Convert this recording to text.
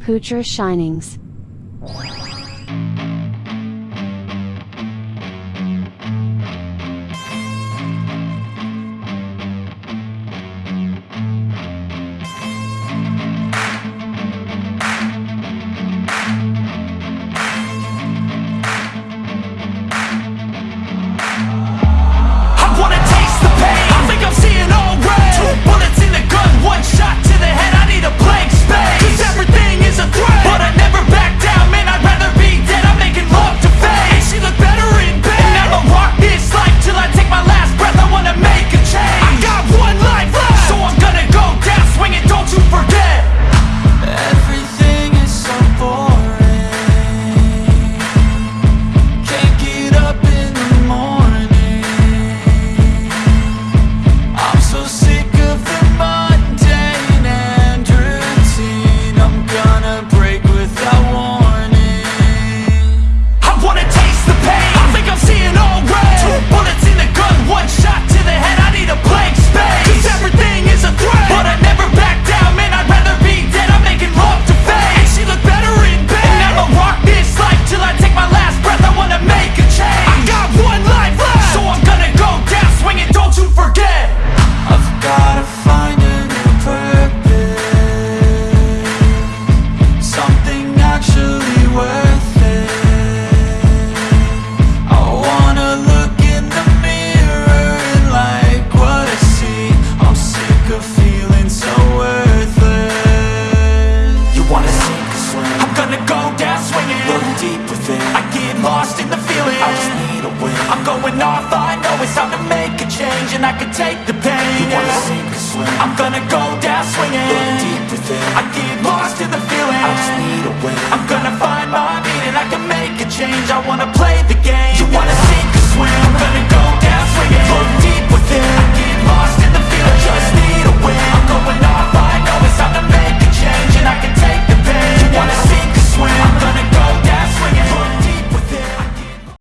Poocher Shinings. take the pain, yeah. I'm gonna go down swinging. I get lost in the feeling. I just need a way I'm gonna find my meaning. I can make a change. I wanna play the game. You wanna sink or swim?